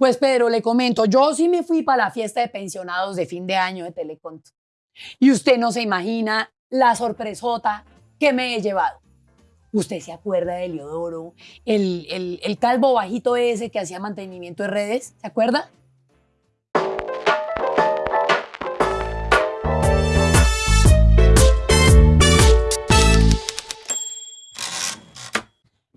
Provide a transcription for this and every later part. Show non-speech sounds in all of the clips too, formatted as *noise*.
Pues Pedro, le comento, yo sí me fui para la fiesta de pensionados de fin de año de Teleconto. Y usted no se imagina la sorpresota que me he llevado. ¿Usted se acuerda de Leodoro? El, el, el calvo bajito ese que hacía mantenimiento de redes, ¿se acuerda?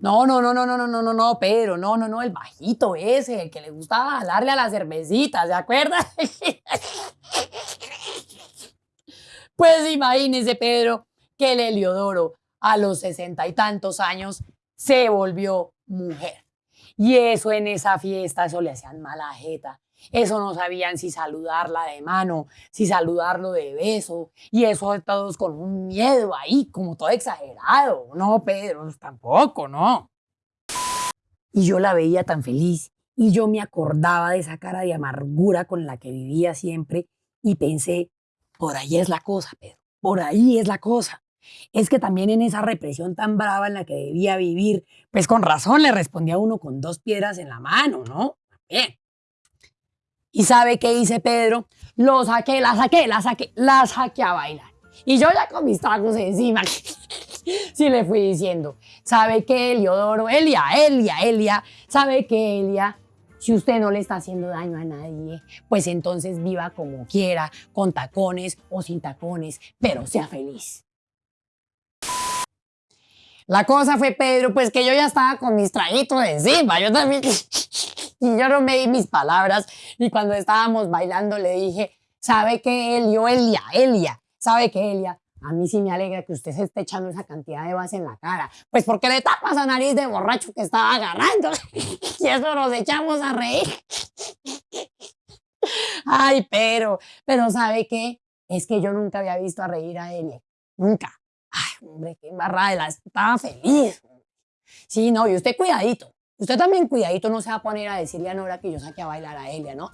No, no, no, no, no, no, no, no, no, Pedro, no, no, no, el bajito ese, el que le gustaba darle a la cervecita, ¿se acuerda? *laughs* pues imagínese, Pedro, que el Heliodoro a los sesenta y tantos años se volvió mujer. Y eso en esa fiesta, eso le hacían mala jeta. Eso no sabían si saludarla de mano, si saludarlo de beso, y eso todos con un miedo ahí, como todo exagerado. No, Pedro, tampoco, no. Y yo la veía tan feliz, y yo me acordaba de esa cara de amargura con la que vivía siempre, y pensé, por ahí es la cosa, Pedro, por ahí es la cosa. Es que también en esa represión tan brava en la que debía vivir, pues con razón le respondía uno con dos piedras en la mano, ¿no? Bien. ¿Y sabe qué dice Pedro? Lo saqué, la saqué, la saqué, la saqué a bailar. Y yo ya con mis tragos encima, *laughs* sí le fui diciendo, ¿sabe qué, Eliodoro? Elia, Elia, Elia, ¿sabe qué, Elia? Si usted no le está haciendo daño a nadie, pues entonces viva como quiera, con tacones o sin tacones, pero sea feliz. La cosa fue, Pedro, pues que yo ya estaba con mis traguitos encima, yo también... *laughs* Y yo no me di mis palabras. Y cuando estábamos bailando le dije, ¿sabe qué, Elio? Elia, Elia, ¿sabe qué, Elia? A mí sí me alegra que usted se esté echando esa cantidad de base en la cara. Pues porque le tapa esa nariz de borracho que estaba agarrando. *laughs* y eso nos echamos a reír. *laughs* Ay, pero, pero ¿sabe qué? Es que yo nunca había visto a reír a Elia. Nunca. Hombre, qué embarrada. Estaba feliz. Sí, no, y usted cuidadito. Usted también cuidadito no se va a poner a decirle a Nora que yo saqué a bailar a Elia, ¿no?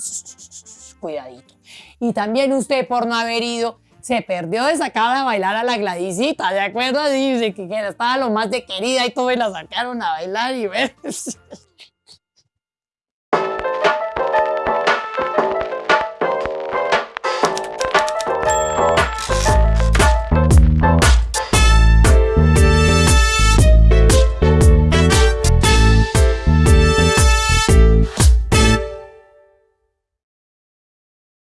Cuidadito. Y también usted por no haber ido se perdió de sacar a bailar a la Gladysita, ¿de acuerdo? Dice que, estaba lo más de querida y todo y la sacaron a bailar y ver. *laughs*